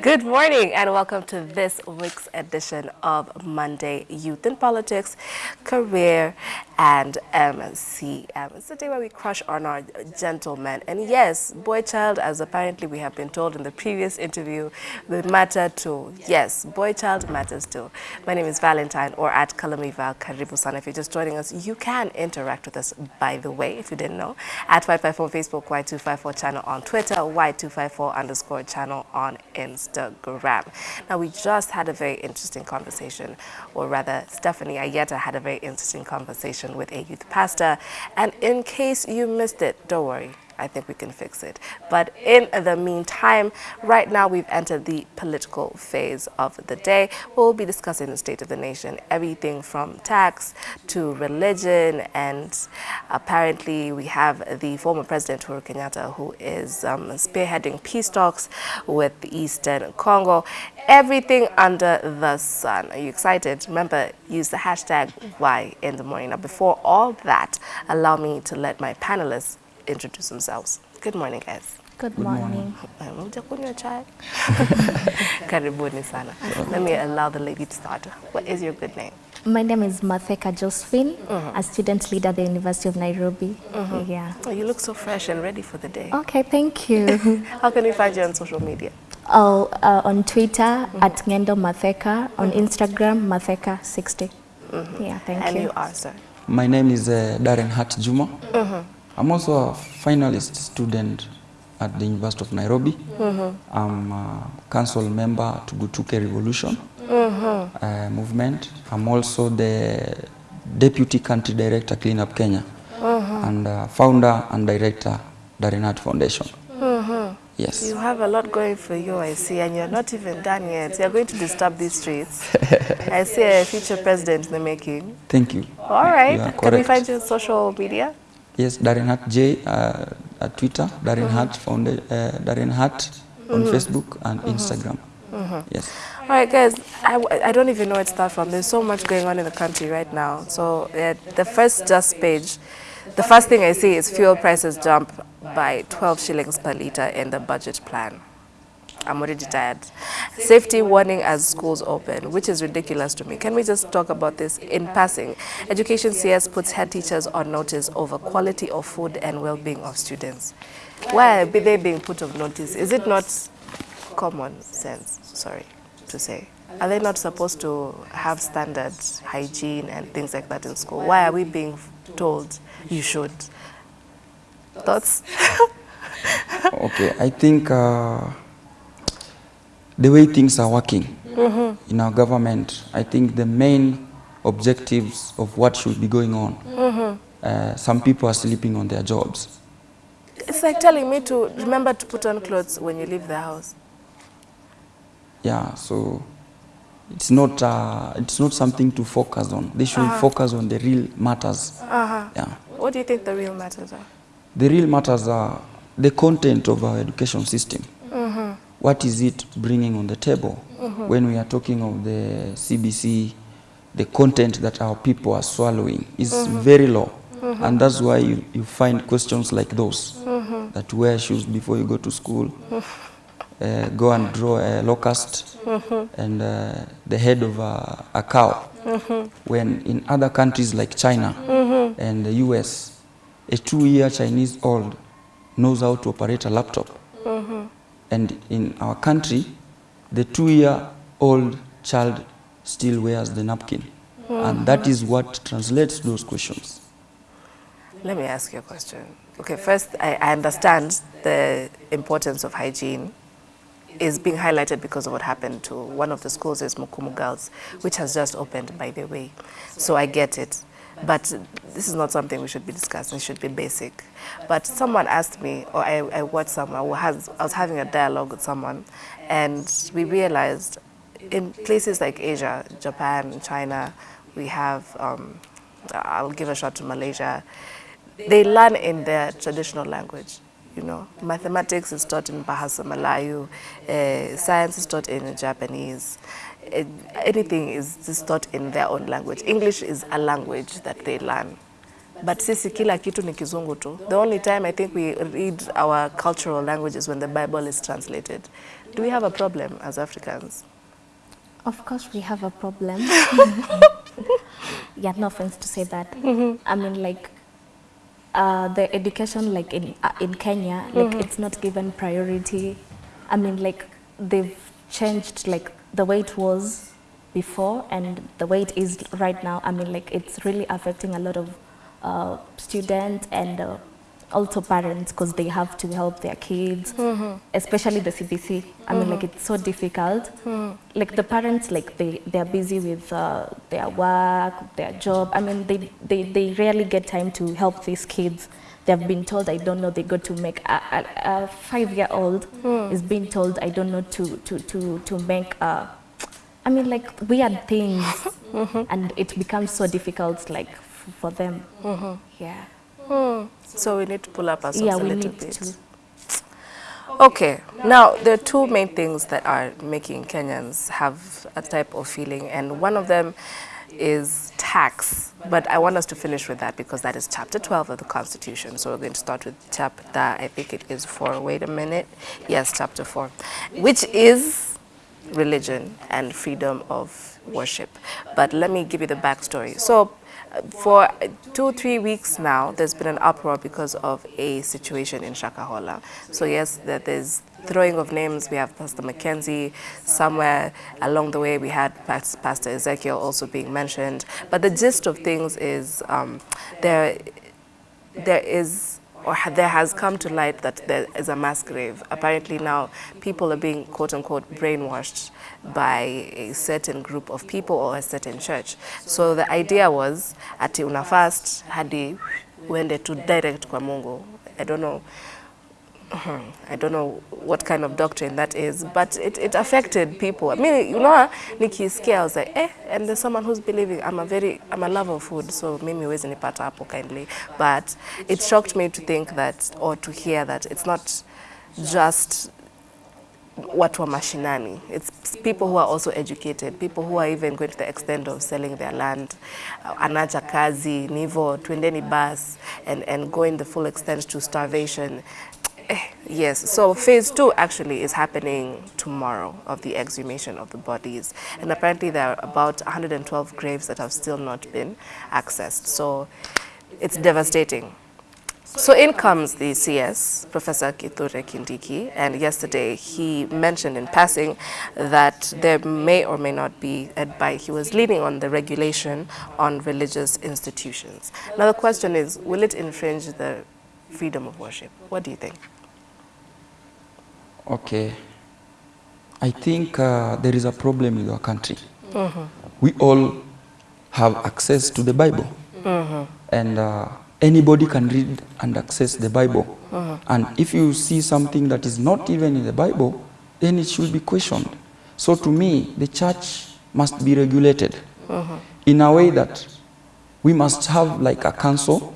Good morning and welcome to this week's edition of Monday Youth in Politics, Career and MCM. It's the day where we crush on our gentlemen. And yes, boy child, as apparently we have been told in the previous interview, they matter too. Yes, boy child matters too. My name is Valentine or at Kalamiva Karibu-san. If you're just joining us, you can interact with us, by the way, if you didn't know, at Y54 Facebook, Y254 channel on Twitter, Y254 underscore channel on Instagram. Now, we just had a very interesting conversation, or rather, Stephanie Ayeta had a very interesting conversation with a youth pastor. And in case you missed it, don't worry. I think we can fix it. But in the meantime, right now we've entered the political phase of the day. We'll be discussing the state of the nation, everything from tax to religion, and apparently we have the former President Uhuru Kenyatta who is um, spearheading peace talks with the Eastern Congo. Everything under the sun. Are you excited? Remember, use the hashtag Y in the morning. Now, before all that, allow me to let my panelists introduce themselves. Good morning, guys. Good morning. Mjakunywa chai? Karibuni sana. Let me allow the lady to start. What is your good name? My name is Matheka Josephine, mm -hmm. a student leader at the University of Nairobi. Mm -hmm. Yeah. Oh, you look so fresh and ready for the day. Okay, thank you. How can we find you on social media? oh, uh, on Twitter mm -hmm. at Ngendo Matheka, on Instagram Matheka60. Yeah, thank and you. And you are, sir. My name is uh, Darren Hart Juma. I'm also a finalist student at the University of Nairobi. I'm a council member to Gutuke Revolution uh, movement. I'm also the deputy country director Clean Up Kenya and uh, founder and director Darren Hart Foundation. Yes. You have a lot going for you, I see, and you're not even done yet. You're going to disturb these streets. I see a future president in the making. Thank you. All right. You are Can we find you on social media? Yes, Darren Hart J uh, at Twitter, Darren Hart uh, Darren Hart on Facebook and Instagram. Yes. All right, guys, I, I don't even know where to start from. There's so much going on in the country right now. So uh, the first just page, the first thing I see is fuel prices jump by 12 shillings per litre in the budget plan. I'm already tired. Safety warning as schools open, which is ridiculous to me. Can we just talk about this in passing? Education CS puts head teachers on notice over quality of food and well-being of students. Why are they being put on notice? Is it not common sense, sorry to say? Are they not supposed to have standard hygiene and things like that in school? Why are we being told you should? Thoughts? Okay, I think uh, the way things are working in our government, I think the main objectives of what should be going on, uh, some people are sleeping on their jobs. It's like telling me to remember to put on clothes when you leave the house. Yeah, so it's not uh, it's not something to focus on. They should focus on the real matters. Uh-huh. Yeah, What do you think the real matters are? the real matters are the content of our education system. What is it bringing on the table uh-huh. when we are talking of the CBC? The content that our people are swallowing is uh-huh. very low, uh-huh. and that's why you, you find questions like those that wear shoes before you go to school. uh, go and draw a locust and uh, the head of a, a cow. When in other countries like China and the US, a two-year Chinese old knows how to operate a laptop. And in our country, the two-year-old child still wears the napkin. And that is what translates those questions. Let me ask you a question. Okay, first, I, I understand the importance of hygiene is being highlighted because of what happened to one of the schools is Mukumu Girls, which has just opened, by the way. So I get it. But this is not something we should be discussing, it should be basic. But someone asked me, or I, I watched someone, who has, I was having a dialogue with someone, and we realized in places like Asia, Japan, China, we have, um, I'll give a shot to Malaysia, they learn in their traditional language. You know, mathematics is taught in Bahasa Melayu, uh, science is taught in Japanese, eh, anything is just taught in their own language. English is a language that they learn. but sisi kila kitu ni kizungu tu. The only time I think we read our cultural languages when the Bible is translated. Do we have a problem as Africans? Of course, we have a problem. yeah, no offense to say that. I mean, like, uh, the education, like in uh, in Kenya, like it's not given priority. I mean, like they've changed like the way it was before and the way it is right now. I mean, like it's really affecting a lot of uh, students and uh, also parents because they have to help their kids, especially the CBC. I mean, like it's so difficult. Like the parents, like they they are busy with uh, their work, their job. I mean, they, they they rarely get time to help these kids. They have been told, I don't know, they got to make a, a, a five-year-old hmm. is being told, I don't know, to to to to make a I mean, like weird things, mm-hmm. and it becomes so difficult, like f- for them. Mm-hmm. Yeah, hmm. So we need to pull up our socks yeah, a little need bit. to. Okay, now there are two main things that are making Kenyans have a type of feeling, and one of them is tax. But I want us to finish with that because that is chapter 12 of the Constitution. So we're going to start with chapter, I think it is 4. Wait a minute. Yes, chapter 4, which is religion and freedom of worship. But let me give you the backstory. So, uh, for two, three weeks now, there's been an uproar because of a situation in Shakahola. So, yes, that there's throwing of names. We have Pastor Mackenzie. Somewhere along the way, we had Pastor Ezekiel also being mentioned. But the gist of things is um, there there is or there has come to light that there is a mass grave. Apparently now people are being quote unquote brainwashed by a certain group of people or a certain church. So the idea was ati una fast hadi uende to direct kwa Mungu. I don't know I don't know what kind of doctrine that is, but it, it affected people. I mean, you know, nikisikia, I was like, eh, and there's someone who's believing. I'm a very, I'm a lover of food, so mimi huwezi nipata hapo kindly. But it shocked me to think that, or to hear that it's not just what wa mashinani. It's people who are also educated, people who are even going to the extent of selling their land. Anacha kazi, nivo, twendeni bus, and, and going the full extent to starvation. Eh, Yes, so phase two actually is happening tomorrow of the exhumation of the bodies. And apparently there are about 112 graves that have still not been accessed. So it's devastating. So in comes the CS, Professor Kithure Kindiki, and yesterday he mentioned in passing that there may or may not be, by he was leaning on the regulation on religious institutions. Now the question is, will it infringe the freedom of worship? What do you think? Okay. I think uh, there is a problem with our country. Uh-huh. We all have access to the Bible. Uh-huh. And uh, anybody can read and access the Bible. Uh-huh. And if you see something that is not even in the Bible, then it should be questioned. So to me, the church must be regulated in a way that we must have like a council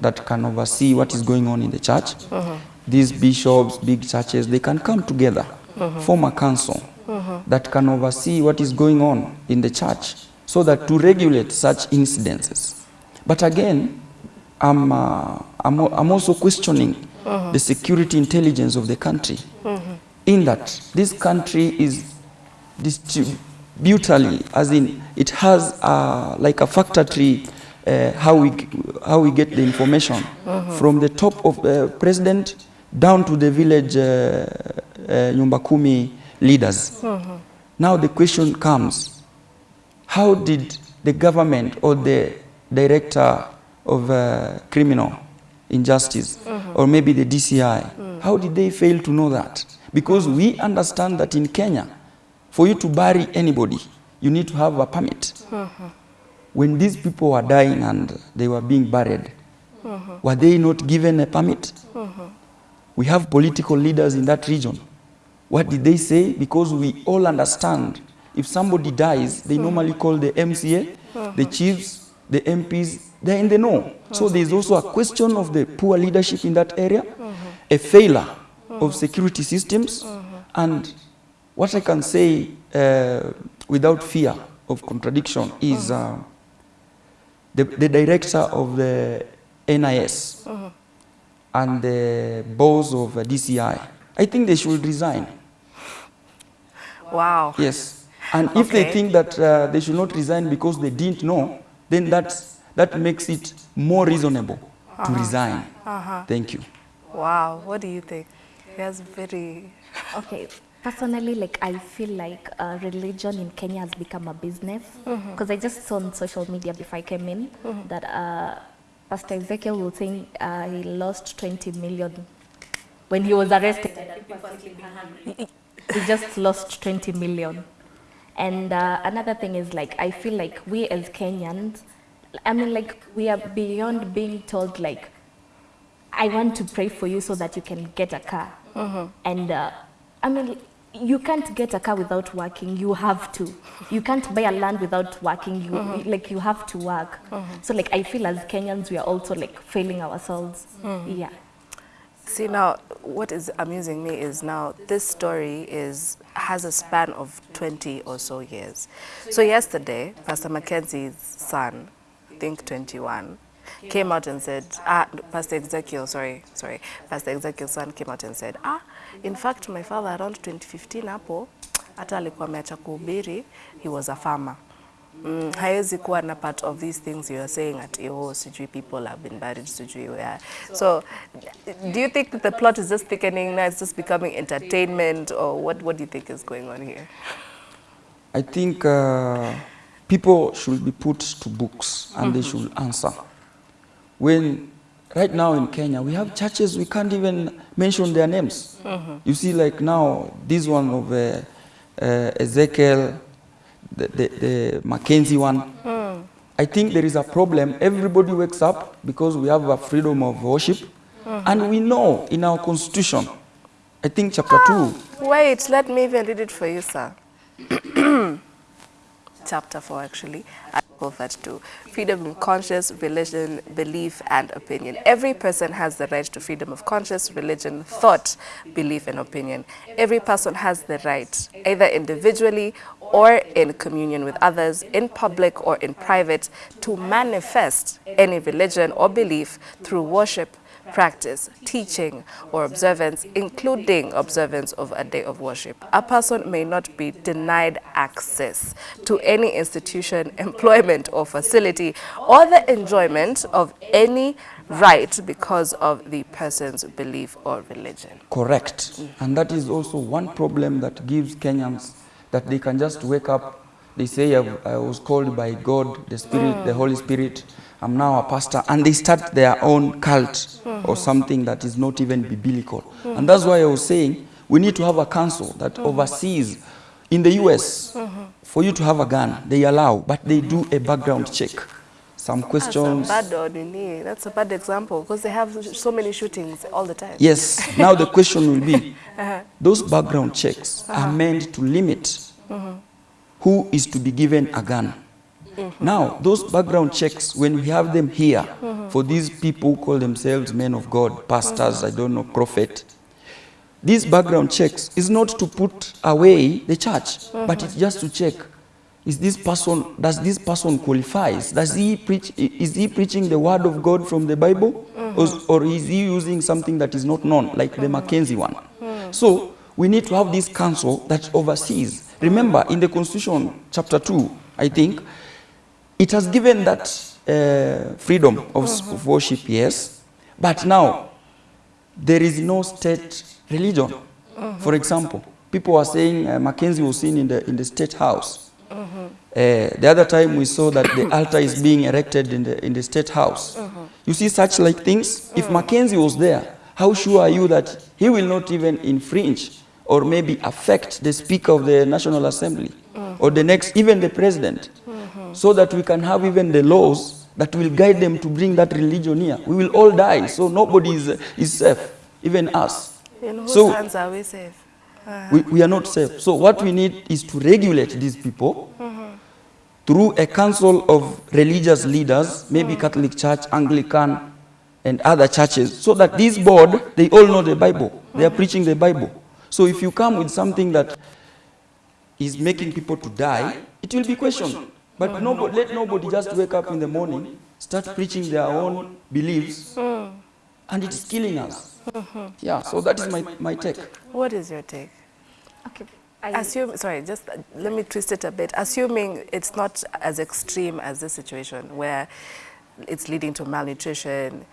that can oversee what is going on in the church. These bishops, big churches, they can come together, form a council that can oversee what is going on in the church so that to regulate such incidences. But again, I'm, uh, I'm, I'm also questioning the security intelligence of the country in that this country is distributally, as in it has uh, like a factor tree uh, how, we, how we get the information from the top of the president down to the village uh, uh, nyumba kumi leaders. Now the question comes, how did the government or the director of uh, criminal injustice or maybe the DCI, how did they fail to know that? Because we understand that in Kenya, for you to bury anybody, you need to have a permit. When these people were dying and they were being buried, were they not given a permit? We have political leaders in that region. What did they say? Because we all understand if somebody dies, they normally call the MCA, the chiefs, the MPs, they're in the know. So there's also a question of the poor leadership in that area, a failure of security systems, and what I can say uh, without fear of contradiction is uh, the, the director of the NIS and the boss of uh, DCI, I think they should resign. Wow. Yes. And if they think that uh, they should not resign because they didn't know, then that's, that makes it more reasonable to resign. Uh -huh. Thank you. Wow. What do you think? That's very. Okay, personally, like I feel like uh, religion in Kenya has become a business because I just saw on social media before I came in that uh, Pastor Ezekiel was saying uh, he lost 20 million when he was arrested. he just lost 20 million. And uh, another thing is like I feel like we as Kenyans, I mean like we are beyond being told like I want to pray for you so that you can get a car. And uh, I mean, you can't get a car without working. You have to. You can't buy a land without working. You like you have to work. So like I feel as Kenyans we are also like failing ourselves. Yeah. See now, what is amusing me is now this story is has a span of 20 or so years. So yesterday, Pastor Mackenzie's son, I think 21, came out and said, ah, Pastor Ezekiel, sorry, sorry, Pastor Ezekiel's son came out and said, ah, in fact, my father around 2015 hapo, hata alikuwa ameacha kuhubiri, he was a farmer. Mm, kuwa na part of these things you are saying at oh sijui people have been buried sijui where so do you think that the plot is just thickening now it's just becoming entertainment or what what do you think is going on here I think uh, people should be put to books and they should answer. When right now in Kenya we have churches we can't even mention their names. You see, like now this one of uh, uh, Ezekiel, the, the, the Mackenzie one. I think there is a problem. Everybody wakes up because we have a freedom of worship, and we know in our constitution. I think chapter two. wait let me even read it for you sir chapter 4 actually article 32 freedom of conscience religion belief and opinion. Every person has the right to freedom of conscience religion thought belief and opinion. Every person has the right either individually or in communion with others in public or in private to manifest any religion or belief through worship practice, teaching, or observance, including observance of a day of worship. A person may not be denied access to any institution, employment, or facility, or the enjoyment of any right because of the person's belief or religion. Correct. And that is also one problem that gives Kenyans that they can just wake up, they say, I, was called by God, the Spirit, the Holy Spirit, I'm now a pastor, and they start their own cult or mm-hmm. something that is not even biblical. And that's why I was saying we need to have a council that mm-hmm. oversees. In the US, mm-hmm. for you to have a gun, they allow, but they do a background check. Some ah, questions. That's a bad, that's a bad example because they have so many shootings all the time. Yes. Now the question will be, uh-huh. those background checks are uh-huh. meant to limit who is to be given a gun. Mm-hmm. Now, those background checks, when we have them here, mm-hmm. for these people who call themselves men of God, pastors, mm-hmm. I don't know, prophet, these background checks is not to put away the church, but it's just to check, is this person, does this person qualifies? Does he preach, is he preaching the word of God from the Bible? Or, or is he using something that is not known, like the Mackenzie one? So, we need to have this council that oversees. Remember, in the Constitution, chapter 2, I think, it has given that uh, freedom of, of worship, yes, but now there is no state religion. For example, people are saying uh, Mackenzie was seen in the, in the state house. Uh, the other time we saw that the altar is being erected in the, in the state house. You see such like things? If Mackenzie was there, how sure are you that he will not even infringe or maybe affect the Speaker of the National Assembly or the next, even the President, so that we can have even the laws that will guide them to bring that religion here. We will all die, so nobody is, is safe, even us. In whose So- hands are we safe? We, we are not safe. So what we need is to regulate these people through a council of religious leaders, maybe Catholic Church, Anglican, and other churches, so that this board, they all know the Bible. They are preaching the Bible. So if you come with something that is making people to die, it will be questioned. But nobody, let nobody just wake up in the morning start preaching their own beliefs, and it's killing us. Yeah, so that is my, my take. What is your take? Okay. I, Assume, sorry, just uh, let me twist it a bit. Assuming it's not as extreme as this situation where it's leading to malnutrition,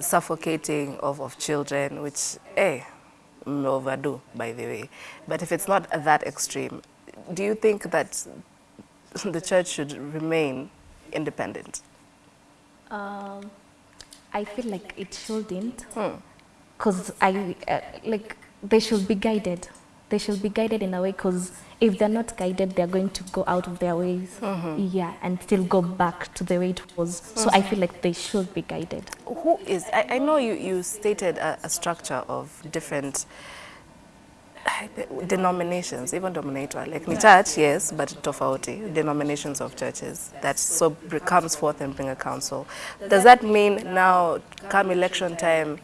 suffocating of, of children, which, eh, mm, overdue, by the way. But if it's not that extreme, do you think that the church should remain independent? um, I feel like it shouldn't. Hmm. because I uh, like they should be guided. They should be guided in a way because if they're not guided, they're going to go out of their ways, yeah, and still go back to the way it was. So I feel like they should be guided. Who is, I, I know you, you stated a, a structure of different denominations, even denominator, like ni church, yes, but tofauti, denominations of churches that so comes forth and bring a council. Does that mean now, come election time,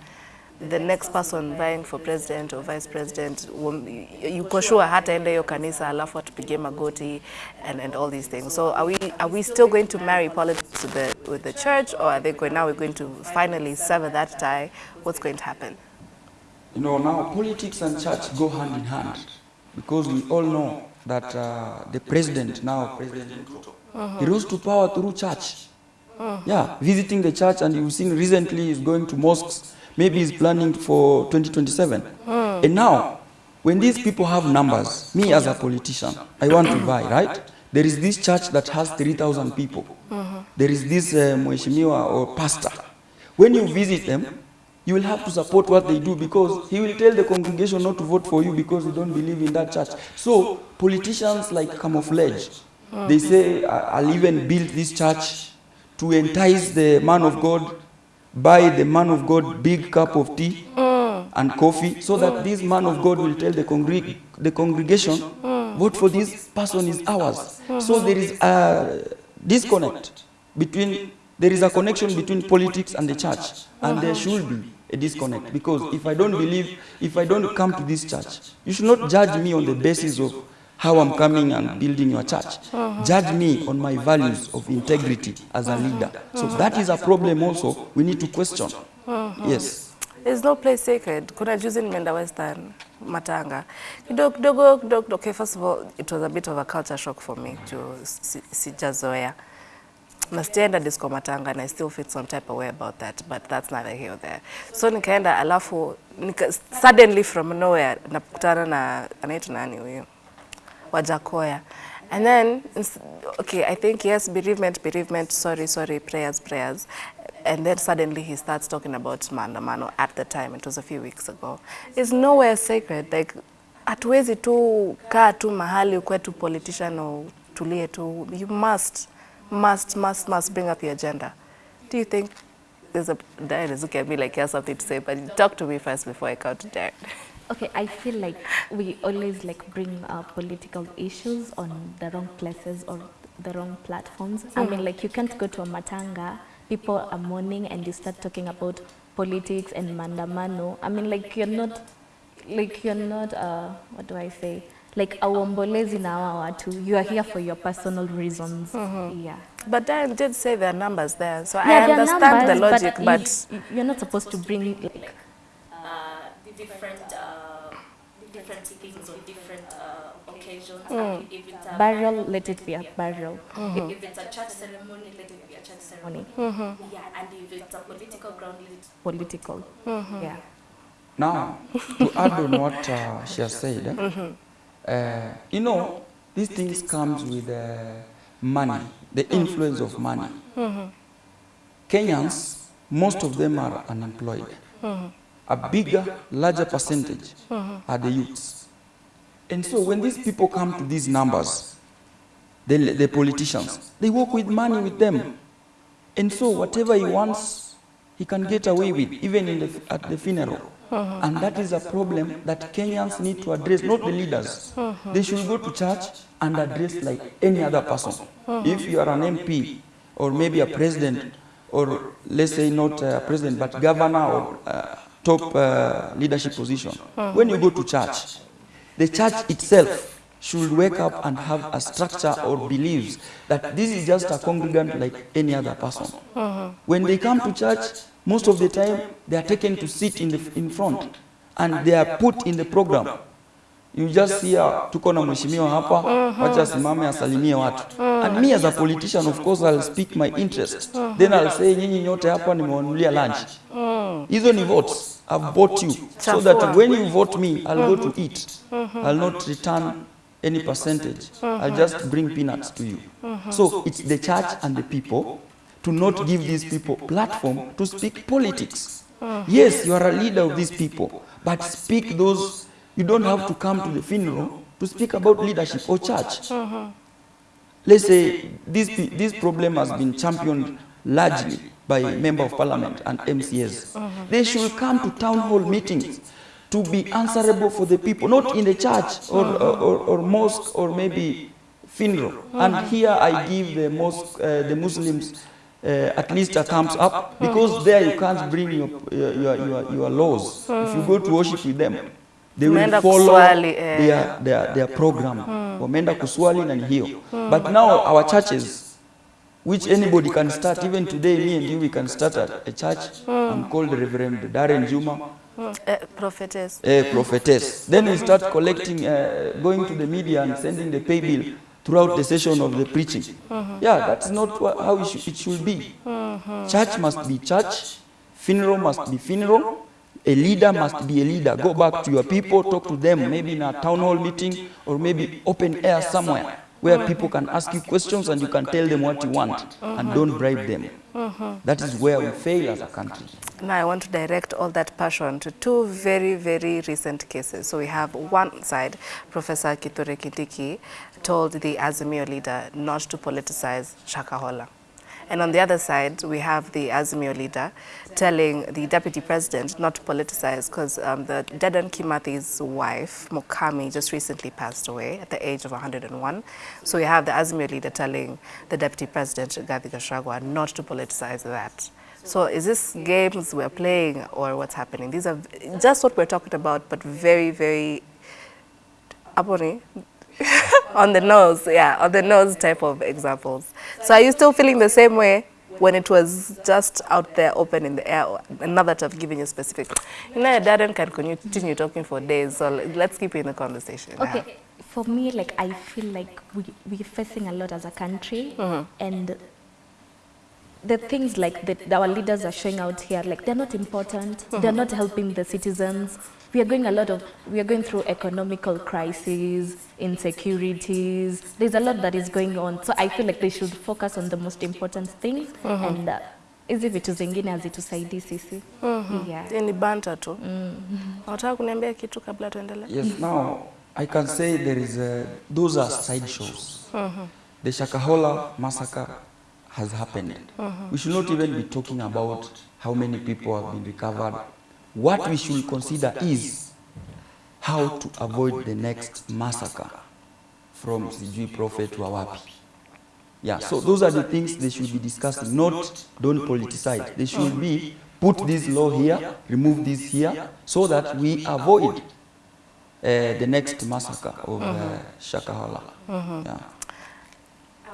the next person vying for president or vice president, yuko sure hataenda hiyo kanisa alafu atupige magoti and, and all these things. So are we, are we still going to marry politics with the, with the church or are they going, now we're going to finally sever that tie? What's going to happen? You know, now politics and church go hand in hand because we all know that uh, the president now, President Ruto, he rose to power through church. Yeah, visiting the church, and you've seen recently he's going to mosques. Maybe he's planning for 2027. And now, when these people have numbers, me as a politician, I want to buy, right? There is this church that has 3,000 people. There is this uh, mheshimiwa or pastor. When you visit them, you will have to support what they do because he will tell the congregation not to vote for you because you don't believe in that church. So politicians like camouflage. Oh, they say, "I- I'll even build this church to entice the man of God, buy the man of God big cup of tea oh. and coffee, so that oh. this man of God will tell the, congreg- the congregation, vote for this person is ours. So there is a disconnect between, there is a connection between politics and the church, and there should be a disconnect because if I don't believe, if I don't come to this church, you should not judge me on the basis of how I'm coming and building your church. Judge me on my values of integrity as a leader. So that is a problem also we need to question. Yes. There's no place sacred. Kuna juzi nimeenda Western Matanga. Kidogo kidogo kidogo. Okay, first of all, it was a bit of a culture shock for me to si- sijazoea. Na sijaenda disco Matanga and I still feel some type of way about that, but that's neither here or there. So nikaenda alafu nika, suddenly from nowhere nakutana na anaitwa nani huyo? Wajakoya. And then, okay, I think yes, bereavement, bereavement, sorry, sorry, prayers, prayers. And then suddenly he starts talking about maandamano at the time, it was a few weeks ago. It's nowhere sacred. Like, hatuwezi tu kaa tu mahali ukwe tu politician or tulie tu. You must, must, must, must bring up your agenda. Do you think there's a, Darren is looking at me like he has something to say, but talk to me first before I come to Darren. Okay, I feel like we always like bring uh, political issues on the wrong places or the wrong platforms. I mean, like you can't go to a matanga, people are mourning, and you start talking about politics and mandamano. I mean, like you're not, like you're not. Uh, what do I say? Like auombolezi na hawa watu. You are here for your personal reasons. Yeah. But Darren did say there are numbers there, so I Yeah, there are understand the logic, but, but you, you're not supposed to bring like different uh, different things on different uh, occasions. I mean, if it's a burial, let it be a burial. if, if it's a church ceremony, let it be a church ceremony. Hmm. Yeah, and if it's a political ground, let it Political. Hmm. Yeah. Now, to add on what uh, she has said, eh, uh, you know, these things comes with uh, money, the influence of money. Kenyans, most of them are unemployed. A bigger, larger percentage are the youths. And so when these people come to these numbers, the, the politicians, they work with money with them. And so whatever he wants, he can get away with, even in the, at the funeral. And that is a problem that Kenyans need to address, not the leaders. They should go to church and address like any other person. If you are an MP or maybe a president, or let's say not a president, but governor or uh, top uh, leadership position, when you go to church, the church itself should wake up and have a structure or beliefs that this is just a congregant like any other person. Uh-huh. When they come to church, most of the time they are taken to sit in, the, in front and they are put in the program. You just hear ah, tuko na mheshimiwa hapa, uh-huh. wacha asimame asalimie watu. Uh-huh. And me as a politician, of course, I'll speak my interest. Then I'll say nyinyi nyote hapa nimewanunulia lunch. Hizo ni votes. I've bought you. So that when you vote me, I'll go to eat. I'll not return any percentage. I'll uh-huh. just bring peanuts to you. Uh-huh. So it's the church and the people to not give these people platform to speak politics. Uh-huh. Yes, you are a leader of these people, but speak those, you don't have to come to the funeral to speak about leadership or church. Let's say this, this problem has been championed largely by member of parliament and MCS. They should come to town hall meetings to be answerable for the people, not in the church or, or, or, mosque or maybe funeral. And here I give the mosque, uh, the Muslims uh, at least a thumbs up because there you can't bring your, your, your, your laws. If you go to worship with them, they will follow eh. their, their, their program. Wameenda kuswali na hiyo. But now our churches, which anybody can start, even today me and you, we can start a, a church. I'm called Reverend Darren Juma. Uh, prophetess. a prophetess. Then we start collecting, uh, going to the media and sending the pay bill throughout the session of the preaching. Mm-hmm. Yeah, that's not how it should, it should be. Mm-hmm. Church must be church, funeral must be funeral, a leader must be a leader. Go back to your people, talk to them, maybe in a town hall meeting or maybe open air somewhere where mm-hmm. people can ask you questions and you can tell them what you want and don't bribe them. That is where we fail as a country. Now I want to direct all that passion to two very, very recent cases. So we have one side, Professor Kithure Kindiki told the Azimio leader not to politicize Shakahola. And on the other side, we have the Azimio leader telling the deputy president not to politicize because um, the Dedan Kimathi's wife, Mukami, just recently passed away at the age of 101. So we have the Azimio leader telling the deputy president, Gathi Gachagua, not to politicize that. So is this games we're playing or what's happening? These are just what we're talking about, but very, very Aboni, on the nose, yeah, on the nose type of examples. So are you still feeling the same way when it was just out there open in the air? And not that I've given you specific. You know, Darren can continue talking for days, so let's keep in the conversation. Okay, for me, like I feel like we we're facing a lot as a country, mm-hmm. and the things like that our leaders are showing out here, like they're not important. They're not helping the citizens. We are going a lot of we are going through economical crises, insecurities. There's a lot that is going on. So I feel like they should focus on the most important things and. Uh, hizi vitu zingine hazitusaidii sisi yeah. Ni banta tu. Unataka kuniambia kitu kabla tuendelee? Yes, now I can say there is a, those are side shows. The Shakahola massacre has happened. We should not even be talking about how many people have been recovered. What we should consider is how to avoid the next massacre from Sijui Prophet wa wapi. Yeah, so those are the things they should be discussing, not don't politicize. They should be put this law here, remove this here, so that we avoid uh, the next massacre of uh, Shakahola. Yeah.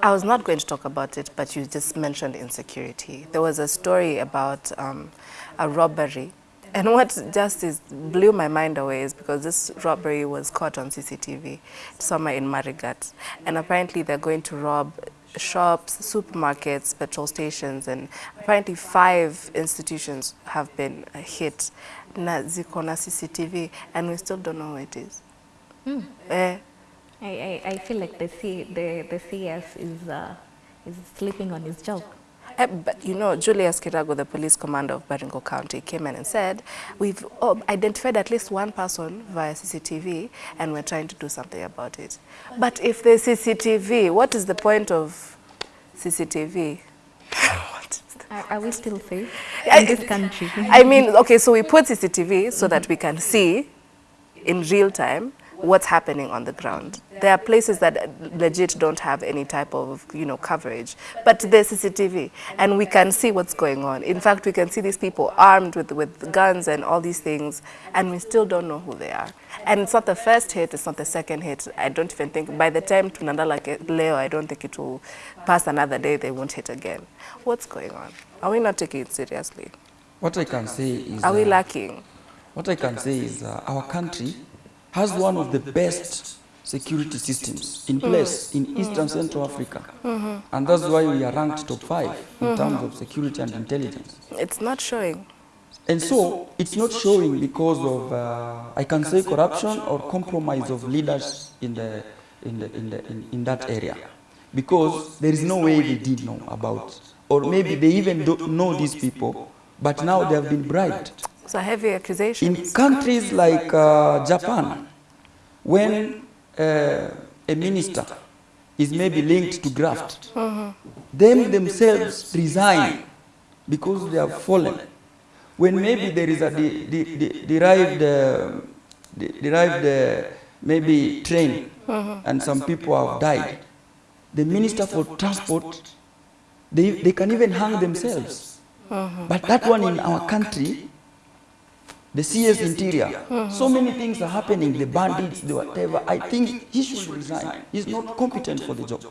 I was not going to talk about it, but you just mentioned insecurity. There was a story about um, a robbery. And what just is, blew my mind away is because this robbery was caught on CCTV somewhere in Marigat. And apparently they're going to rob shops, supermarkets, petrol stations, and apparently five institutions have been uh, hit. Na ziko na CCTV, and we still don't know who it is. Eh, I, I, I feel like the C, the, the CS is, uh, is sleeping on his job. Eh, But you know, Julius Kirago, the police commander of Baringo County, came in and said, we've oh, identified at least one person via CCTV and we're trying to do something about it. But if there's CCTV, what is the point of CCTV? The- Are, are we still safe in this country? I mean, okay, so we put CCTV so that we can see in real time what's happening on the ground. There are places that legit don't have any type of, you know, coverage, but there's CCTV and we can see what's going on. In fact, we can see these people armed with, with guns and all these things and we still don't know who they are. And it's not the first hit, it's not the second hit. I don't even think, by the time Tunanda like Leo, I don't think it will pass another day, they won't hit again. What's going on? Are we not taking it seriously? What I can say is, Are we lacking? what I can say is uh, our country has one of the best security systems in mm. place in mm. Eastern and Central Africa. Mm-hmm. And that's why we are ranked top five in mm-hmm. terms of security and intelligence. It's not showing. And so it's not showing because of, uh, I can say, corruption or compromise of leaders in, the, in, the, in, the, in, in that area. Because there is no way they did know about, or maybe they even don't know these people, but now they have been bribed. It's a heavy accusation. In countries like uh, Japan, when uh, a minister is maybe linked to graft, them themselves resign because they have fallen. When maybe there is a de de de derived, uh, de derived uh, maybe train and some people have died, the minister for transport, they, they can even hang themselves. But that one in our country, the CS Interior. So many things are happening, the bandits, the whatever. I think he should resign. He's not competent for the job.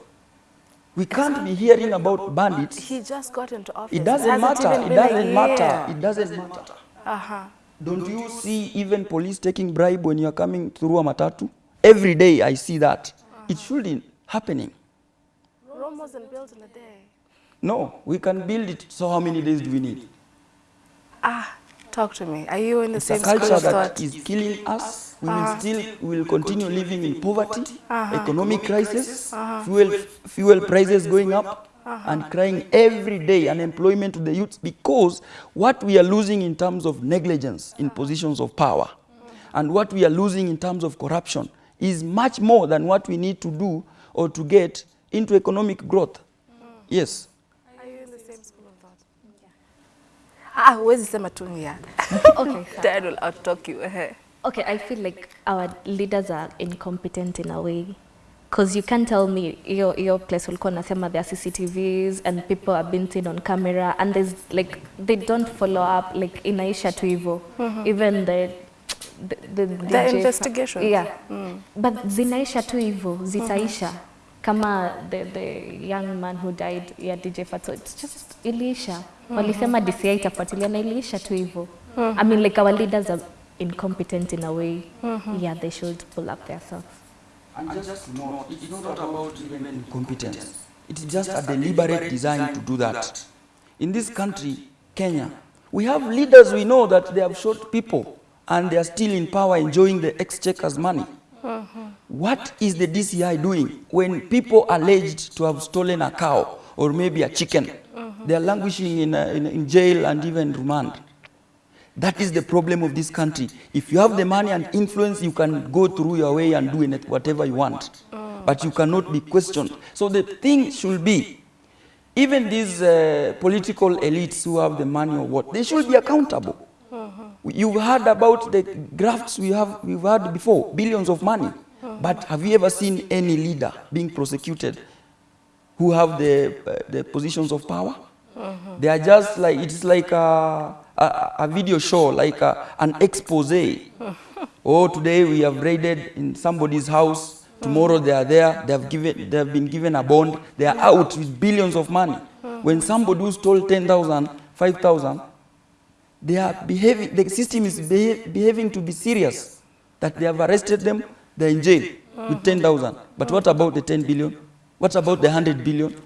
We can't be hearing about bandits. He just got into office. It doesn't hasn't matter. It doesn't matter. It doesn't matter. Uh-huh. Don't you see even police taking bribe when you're coming through a matatu? Every day I see that. It shouldn't happening. Rome wasn't built in a day. No, we can build it. So how many days do we need? Talk to me. Are you in the It's same school culture of that thought? is killing us. We will uh-huh. still we will continue living in poverty, uh-huh. economic crisis, uh-huh. fuel fuel prices going up, and crying every day unemployment to the youth because what we are losing in terms of negligence in positions of power, and what we are losing in terms of corruption is much more than what we need to do or to get into economic growth. Mm. Yes. Ah, huwezi sema tu ni ya. Okay. Dad will outtalk you. eh. Okay, I feel like our leaders are incompetent in a way. Because you can't tell me your, your place ulikuwa nasema there are CCTVs and people are being seen on camera and there's like, they don't follow up, like inaisha tu hivyo. Even the, the, the, the, the investigation. Yeah. Mm. But zinaisha tu hivyo, zitaisha. Kama the, the young man who died, yeah, DJ Fatso, it's just iliisha. Walisema DCI itafuatilia na iliisha tu hivyo. I mean, like our leaders are incompetent in a way. mm -hmm. Yeah, they should pull up their socks. And just note, it's not about even incompetence. It's just a deliberate design to do that. In this country, Kenya, we have leaders we know that they have shot people and they are still in power enjoying the exchequer's money. What is the DCI doing when people alleged to have stolen a cow or maybe a chicken? They are languishing in, uh, in, in jail and even remand. That is the problem of this country. If you have the money and influence, you can go through your way and do it whatever you want. But you cannot be questioned. So the thing should be, even these uh, political elites who have the money or what, they should be accountable. You've heard about the grafts we have, we've had before, billions of money. But have you ever seen any leader being prosecuted who have the, uh, the positions of power? They are just like, it's like a, a, a video show, like a, an expose. oh, today we have raided in somebody's house. Tomorrow they are there. They have, given, they have been given a bond. They are out with billions of money. When somebody stole 10,000, 5,000, they are behaving, the system is beha behaving to be serious. That they have arrested them, in jail with 10,000. But what about the 10 billion? What about the 100 billion?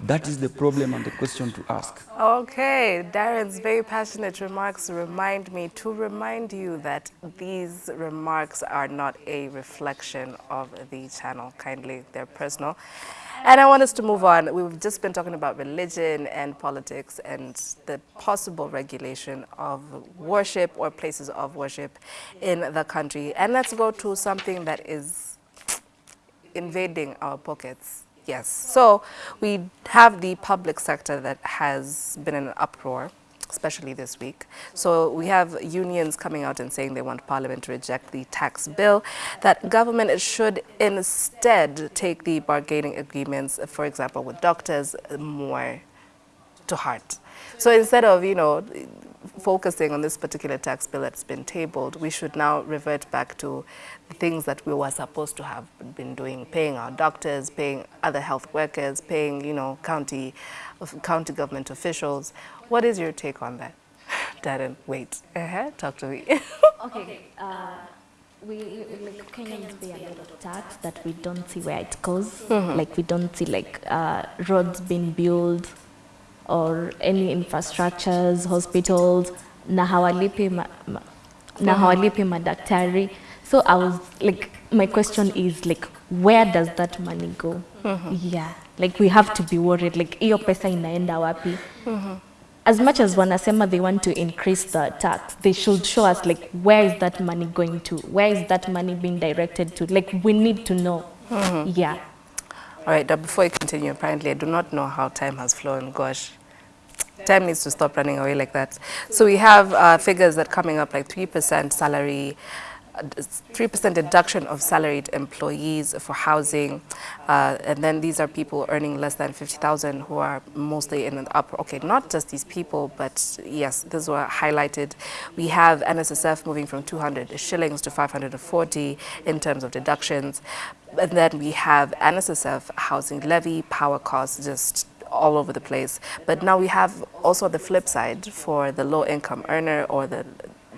That is the problem and the question to ask. Okay, Darren's very passionate remarks remind me to remind you that these remarks are not a reflection of the channel. Kindly, they're personal. And I want us to move on. We've just been talking about religion and politics and the possible regulation of worship or places of worship in the country. And let's go to something that is invading our pockets. Yes. So we have the public sector that has been in an uproar especially this week. So we have unions coming out and saying they want Parliament to reject the tax bill, that government should instead take the bargaining agreements, for example, with doctors, more to heart. So instead of, you know, focusing on this particular tax bill that's been tabled, we should now revert back to the things that we were supposed to have been doing, paying our doctors, paying other health workers, paying, you know, county, county government officials. What is your take on that? Darren, wait, uh -huh. talk to me. okay. Uh, we, we like Kenyans pay a lot of tax that we don't see where it goes. Mm -hmm. Like we don't see like uh, roads being built, or any infrastructures, hospitals, na hawalipi ma, ma, na hawalipi madaktari. So I was like, my question is like, where does that money go? Mm -hmm. Yeah, like we have to be worried, like hiyo pesa inaenda wapi? Mm -hmm. As much as wanasema they want to increase the tax, they should show us like, where is that money going to? Where is that money being directed to? Like, we need to know. Mm -hmm. Yeah. All right, before I continue, apparently I do not know how time has flown. Gosh, time needs to stop running away like that. So we have uh, figures that coming up like 3% salary, 3% deduction of salaried employees for housing, uh, and then these are people earning less than 50,000 who are mostly in the upper, okay, not just these people, but yes, these were highlighted. We have NSSF moving from 200 shillings to 540 in terms of deductions, and then we have NSSF housing levy, power costs just all over the place. But now we have also the flip side for the low income earner or the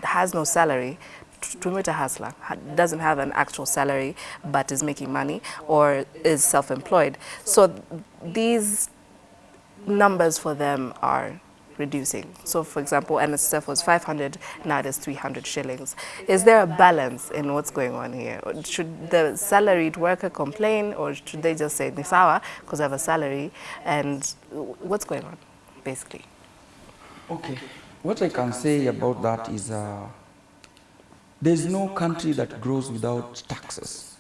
has no salary Tumita Hasla doesn't have an actual salary but is making money or is self-employed. So these numbers for them are reducing. So for example, NSF was 500, now it is 300 shillings. Is there a balance in what's going on here? Should the salaried worker complain or should they just say, Nisawa, because I have a salary, and what's going on, basically? Okay. What I can say about that is uh, there's no country that grows without taxes.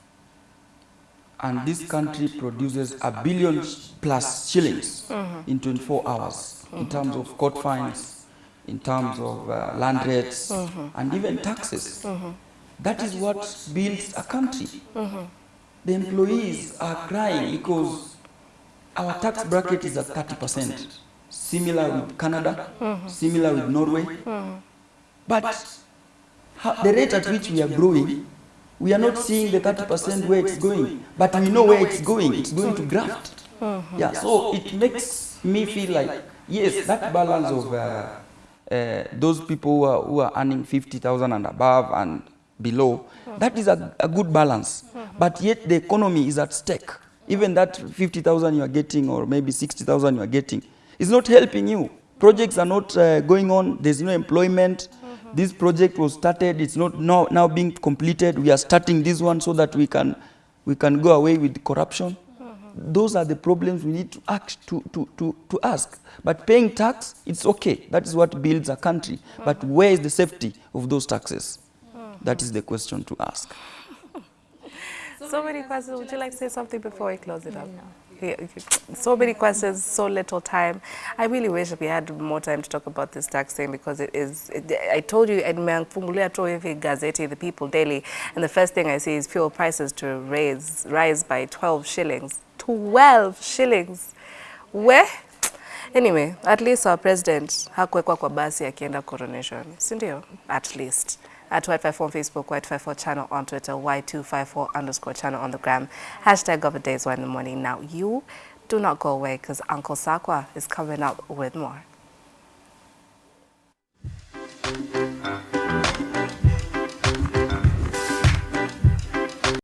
And this country produces a billion plus shillings mm -hmm. in 24 hours in terms of court fines, in terms of uh, land rates, mm -hmm. and even taxes. Mm -hmm. That is what builds a country. The employees are crying because our tax bracket is at 30%, similar with Canada, similar with Norway. But the rate at which we are growing, we are not seeing the 30% where it's going, but we know where it's going. It's going to graft. Yeah, so it makes me feel like, yes, that balance of uh, uh, those people who are, who are earning 50,000 and above and below, that is a, a good balance. But yet the economy is at stake. Even that 50,000 you are getting or maybe 60,000 you are getting is not helping you. Projects are not uh, going on, there's no employment, this project was started, it's not now, now being completed. We are starting this one so that we can, we can go away with corruption. Those are the problems we need to act to, to, to, to ask. But paying tax, it's okay. That is what builds a country. But where is the safety of those taxes? That is the question to ask. so many questions. Would you like to say something before we close it up? No so many questions, so little time. I really wish we had more time to talk about this tax thing because it is, it, I told you, nimefungulia tu hivi gazeti, The People Daily, and the first thing I see is fuel prices to raise, rise by 12 shillings. 12 shillings. Where? Anyway, at least our president hakuwekwa kwa basi akienda coronation, si ndio? At least at Y254 on Facebook, Y254 channel on Twitter, Y254 underscore channel on the gram. Hashtag of the day is one in the morning. Now, you do not go away because Uncle Sakwa is coming up with more.